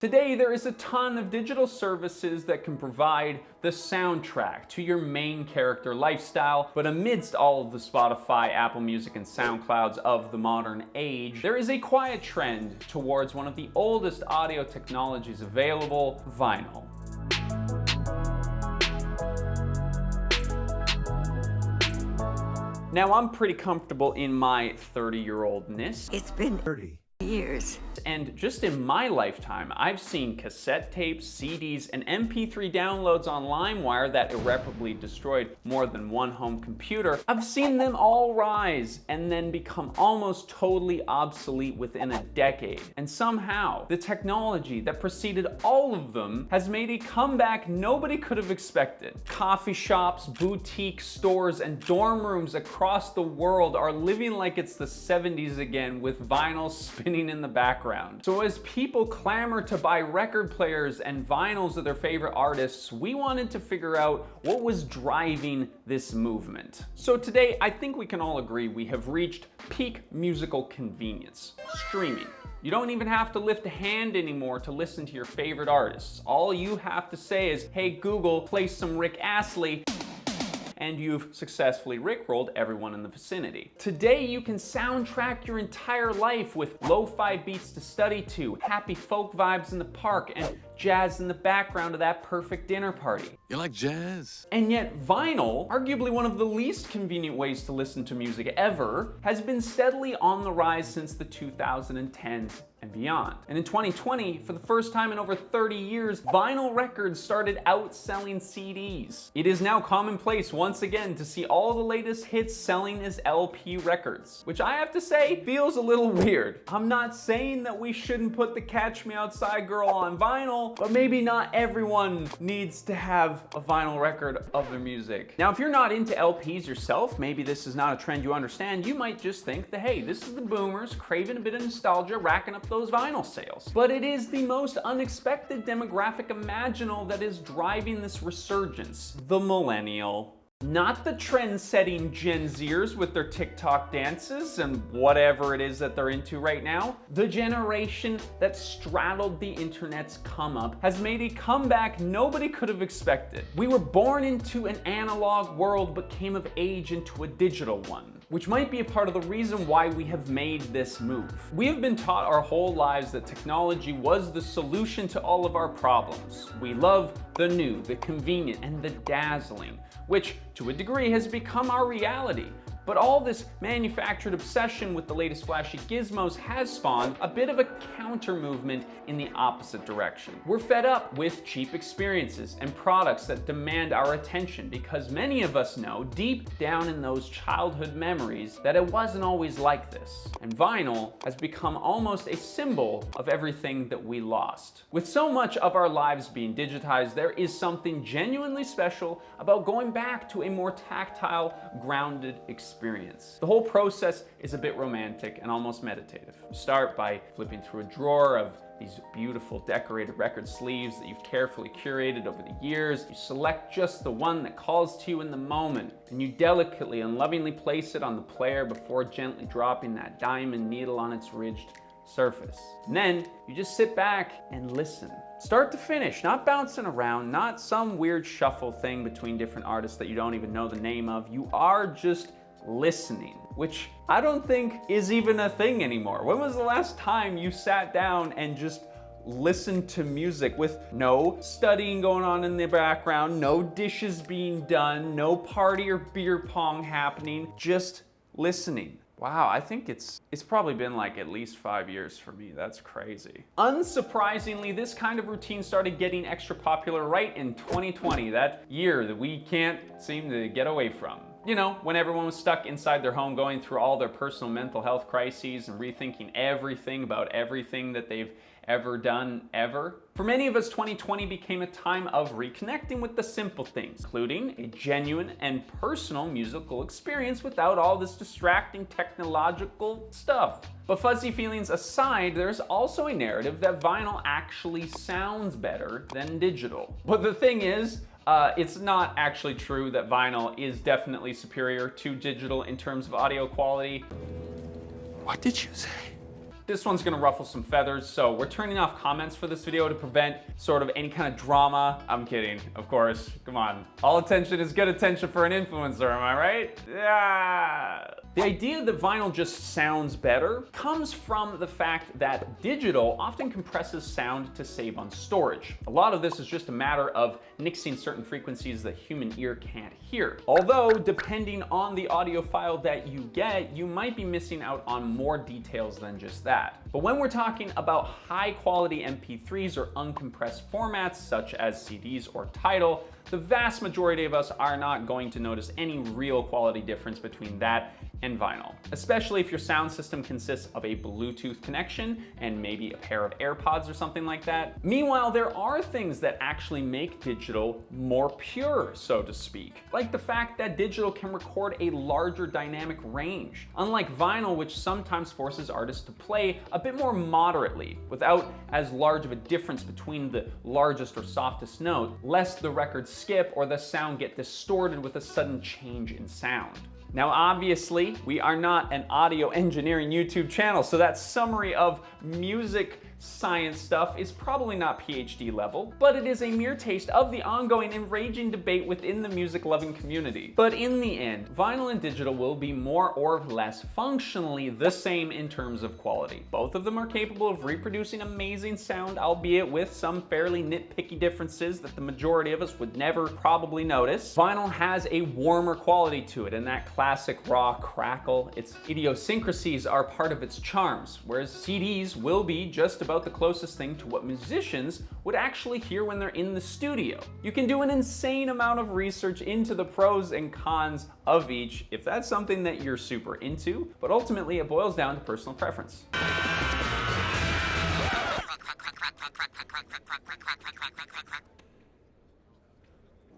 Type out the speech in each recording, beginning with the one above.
Today, there is a ton of digital services that can provide the soundtrack to your main character lifestyle, but amidst all of the Spotify, Apple Music, and SoundClouds of the modern age, there is a quiet trend towards one of the oldest audio technologies available, vinyl. Now, I'm pretty comfortable in my 30-year-oldness. It's been 30 years. And just in my lifetime, I've seen cassette tapes, CDs, and MP3 downloads on LimeWire that irreparably destroyed more than one home computer. I've seen them all rise and then become almost totally obsolete within a decade. And somehow, the technology that preceded all of them has made a comeback nobody could have expected. Coffee shops, boutique stores, and dorm rooms across the world are living like it's the 70s again with vinyl spinning in the background. So as people clamor to buy record players and vinyls of their favorite artists, we wanted to figure out what was driving this movement. So today, I think we can all agree we have reached peak musical convenience, streaming. You don't even have to lift a hand anymore to listen to your favorite artists. All you have to say is, hey Google, play some Rick Astley, and you've successfully rickrolled everyone in the vicinity. Today, you can soundtrack your entire life with lo-fi beats to study to, happy folk vibes in the park, and jazz in the background of that perfect dinner party. You like jazz? And yet vinyl, arguably one of the least convenient ways to listen to music ever, has been steadily on the rise since the 2010s and beyond. And in 2020, for the first time in over 30 years, vinyl records started outselling CDs. It is now commonplace once again to see all the latest hits selling as LP records, which I have to say feels a little weird. I'm not saying that we shouldn't put the Catch Me Outside Girl on vinyl, but maybe not everyone needs to have a vinyl record of their music. Now, if you're not into LPs yourself, maybe this is not a trend you understand, you might just think that, hey, this is the boomers craving a bit of nostalgia, racking up those vinyl sales. But it is the most unexpected demographic imaginable that is driving this resurgence, the millennial. Not the trend-setting Gen Zers with their TikTok dances and whatever it is that they're into right now. The generation that straddled the internet's come up has made a comeback nobody could have expected. We were born into an analog world but came of age into a digital one which might be a part of the reason why we have made this move. We have been taught our whole lives that technology was the solution to all of our problems. We love the new, the convenient, and the dazzling, which to a degree has become our reality. But all this manufactured obsession with the latest flashy gizmos has spawned a bit of a counter movement in the opposite direction. We're fed up with cheap experiences and products that demand our attention because many of us know deep down in those childhood memories that it wasn't always like this. And vinyl has become almost a symbol of everything that we lost. With so much of our lives being digitized, there is something genuinely special about going back to a more tactile, grounded experience experience. The whole process is a bit romantic and almost meditative. Start by flipping through a drawer of these beautiful decorated record sleeves that you've carefully curated over the years. You select just the one that calls to you in the moment, and you delicately and lovingly place it on the player before gently dropping that diamond needle on its ridged surface. And then you just sit back and listen. Start to finish, not bouncing around, not some weird shuffle thing between different artists that you don't even know the name of. You are just listening, which I don't think is even a thing anymore. When was the last time you sat down and just listened to music with no studying going on in the background, no dishes being done, no party or beer pong happening, just listening. Wow, I think it's it's probably been like at least five years for me. That's crazy. Unsurprisingly, this kind of routine started getting extra popular right in 2020, that year that we can't seem to get away from you know, when everyone was stuck inside their home going through all their personal mental health crises and rethinking everything about everything that they've ever done ever. For many of us, 2020 became a time of reconnecting with the simple things, including a genuine and personal musical experience without all this distracting technological stuff. But fuzzy feelings aside, there's also a narrative that vinyl actually sounds better than digital. But the thing is, uh, it's not actually true that vinyl is definitely superior to digital in terms of audio quality. What did you say? This one's gonna ruffle some feathers, so we're turning off comments for this video to prevent sort of any kind of drama. I'm kidding, of course. Come on. All attention is good attention for an influencer, am I right? Yeah. The idea that vinyl just sounds better comes from the fact that digital often compresses sound to save on storage. A lot of this is just a matter of nixing certain frequencies the human ear can't hear. Although, depending on the audio file that you get, you might be missing out on more details than just that. But when we're talking about high quality MP3s or uncompressed formats such as CDs or Tidal, the vast majority of us are not going to notice any real quality difference between that and vinyl, especially if your sound system consists of a Bluetooth connection and maybe a pair of AirPods or something like that. Meanwhile, there are things that actually make digital more pure, so to speak, like the fact that digital can record a larger dynamic range, unlike vinyl, which sometimes forces artists to play a bit more moderately without as large of a difference between the largest or softest note, lest the record skip or the sound get distorted with a sudden change in sound. Now, obviously, we are not an audio engineering YouTube channel, so that summary of music science stuff is probably not PhD level, but it is a mere taste of the ongoing and raging debate within the music loving community. But in the end, vinyl and digital will be more or less functionally the same in terms of quality. Both of them are capable of reproducing amazing sound, albeit with some fairly nitpicky differences that the majority of us would never probably notice. Vinyl has a warmer quality to it and that classic raw crackle. Its idiosyncrasies are part of its charms, whereas CDs will be just about about the closest thing to what musicians would actually hear when they're in the studio. You can do an insane amount of research into the pros and cons of each if that's something that you're super into, but ultimately it boils down to personal preference.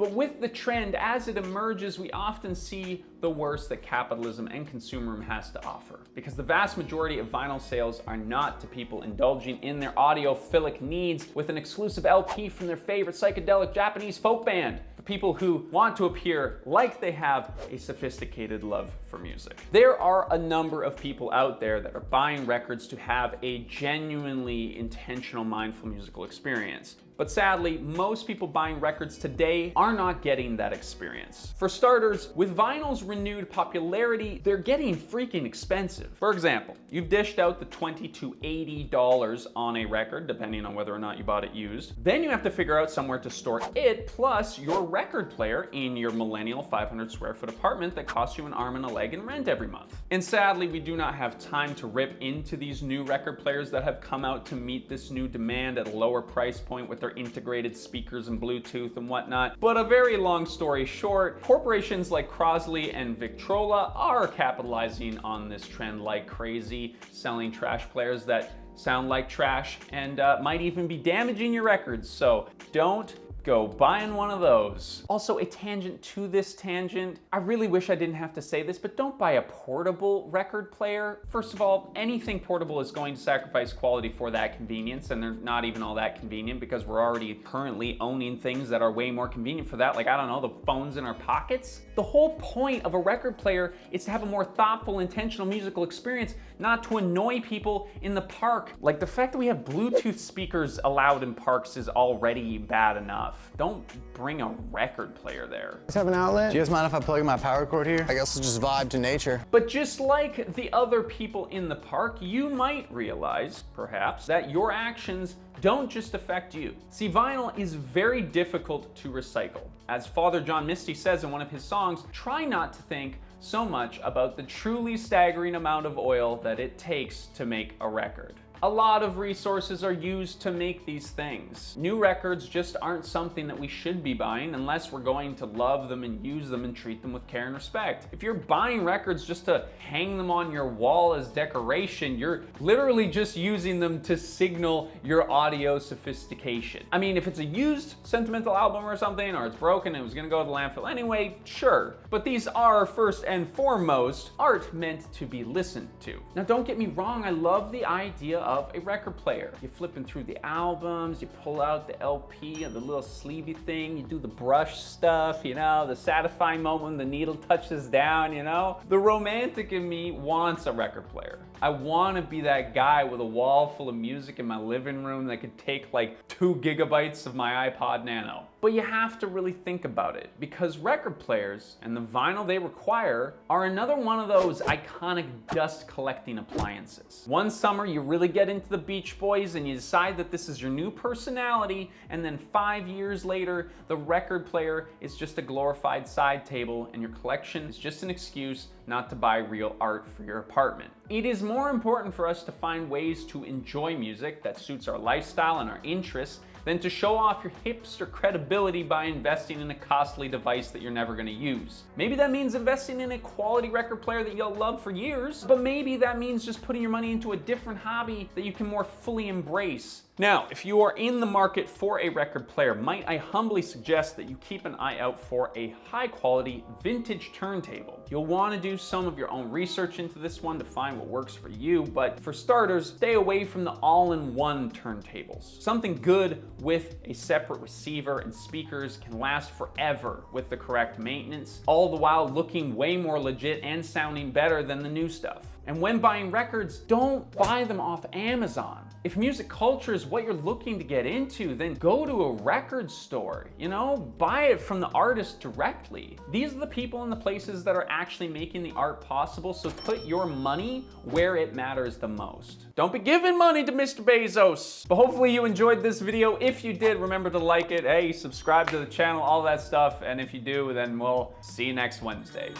But with the trend, as it emerges, we often see the worst that capitalism and consumerism has to offer. Because the vast majority of vinyl sales are not to people indulging in their audiophilic needs with an exclusive LP from their favorite psychedelic Japanese folk band. For people who want to appear like they have a sophisticated love for music. There are a number of people out there that are buying records to have a genuinely intentional mindful musical experience. But sadly, most people buying records today are not getting that experience. For starters, with vinyl's renewed popularity, they're getting freaking expensive. For example, you've dished out the 20 to $80 on a record, depending on whether or not you bought it used. Then you have to figure out somewhere to store it, plus your record player in your millennial 500 square foot apartment that costs you an arm and a leg in rent every month. And sadly, we do not have time to rip into these new record players that have come out to meet this new demand at a lower price point with their integrated speakers and Bluetooth and whatnot. But a very long story short, corporations like Crosley and Victrola are capitalizing on this trend like crazy, selling trash players that sound like trash and uh, might even be damaging your records. So don't go buying one of those. Also, a tangent to this tangent. I really wish I didn't have to say this, but don't buy a portable record player. First of all, anything portable is going to sacrifice quality for that convenience, and they're not even all that convenient because we're already currently owning things that are way more convenient for that. Like, I don't know, the phones in our pockets. The whole point of a record player is to have a more thoughtful, intentional musical experience, not to annoy people in the park. Like the fact that we have Bluetooth speakers allowed in parks is already bad enough enough. Don't bring a record player there. Let's have an outlet. Do you guys mind if I plug in my power cord here? I guess we'll just vibe to nature. But just like the other people in the park, you might realize, perhaps, that your actions don't just affect you. See, vinyl is very difficult to recycle. As Father John Misty says in one of his songs, try not to think so much about the truly staggering amount of oil that it takes to make a record. A lot of resources are used to make these things. New records just aren't something that we should be buying unless we're going to love them and use them and treat them with care and respect. If you're buying records just to hang them on your wall as decoration, you're literally just using them to signal your audio sophistication. I mean, if it's a used sentimental album or something, or it's broken and it was gonna go to the landfill anyway, sure. But these are first and foremost art meant to be listened to. Now don't get me wrong, I love the idea a record player. You're flipping through the albums, you pull out the LP and the little sleevey thing, you do the brush stuff, you know, the satisfying moment when the needle touches down, you know? The romantic in me wants a record player. I want to be that guy with a wall full of music in my living room that could take like two gigabytes of my iPod Nano. But you have to really think about it because record players and the vinyl they require are another one of those iconic dust collecting appliances. One summer you really get into the Beach Boys and you decide that this is your new personality and then five years later the record player is just a glorified side table and your collection is just an excuse not to buy real art for your apartment. It is more important for us to find ways to enjoy music that suits our lifestyle and our interests than to show off your hipster credibility by investing in a costly device that you're never gonna use. Maybe that means investing in a quality record player that you'll love for years, but maybe that means just putting your money into a different hobby that you can more fully embrace now, if you are in the market for a record player, might I humbly suggest that you keep an eye out for a high quality vintage turntable. You'll want to do some of your own research into this one to find what works for you, but for starters, stay away from the all-in-one turntables. Something good with a separate receiver and speakers can last forever with the correct maintenance, all the while looking way more legit and sounding better than the new stuff. And when buying records, don't buy them off Amazon. If music culture is what you're looking to get into, then go to a record store, you know, buy it from the artist directly. These are the people and the places that are actually making the art possible, so put your money where it matters the most. Don't be giving money to Mr. Bezos. But hopefully you enjoyed this video. If you did, remember to like it, hey, subscribe to the channel, all that stuff. And if you do, then we'll see you next Wednesday.